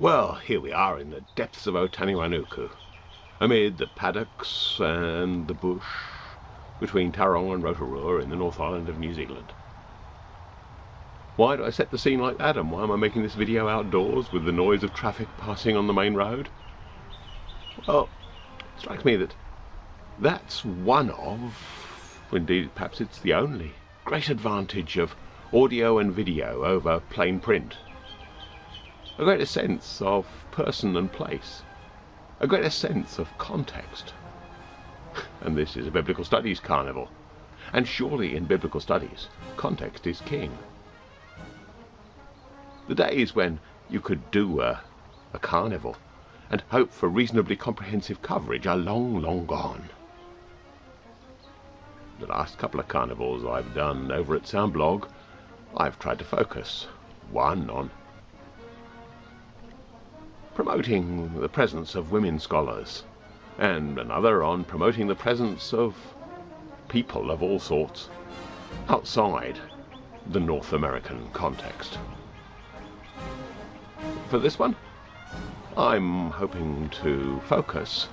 Well, here we are in the depths of Otanewainuku, amid the paddocks and the bush between Tauranga and Rotorua in the North Island of New Zealand. Why do I set the scene like that, and why am I making this video outdoors with the noise of traffic passing on the main road? Well, it strikes me that that's one of, indeed perhaps it's the only, great advantage of audio and video over plain print a greater sense of person and place, a greater sense of context. And this is a biblical studies carnival. And surely in biblical studies, context is king. The days when you could do a, a carnival and hope for reasonably comprehensive coverage are long, long gone. The last couple of carnivals I've done over at Soundblog, I've tried to focus. One on promoting the presence of women scholars, and another on promoting the presence of people of all sorts outside the North American context. For this one, I'm hoping to focus,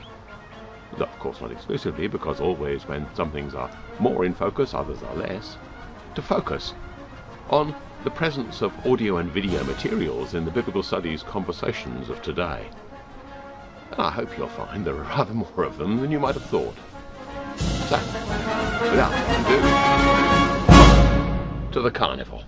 of course not exclusively, because always when some things are more in focus, others are less, to focus on the presence of audio and video materials in the biblical studies conversations of today. And I hope you'll find there are rather more of them than you might have thought. So, without ado, to the carnival.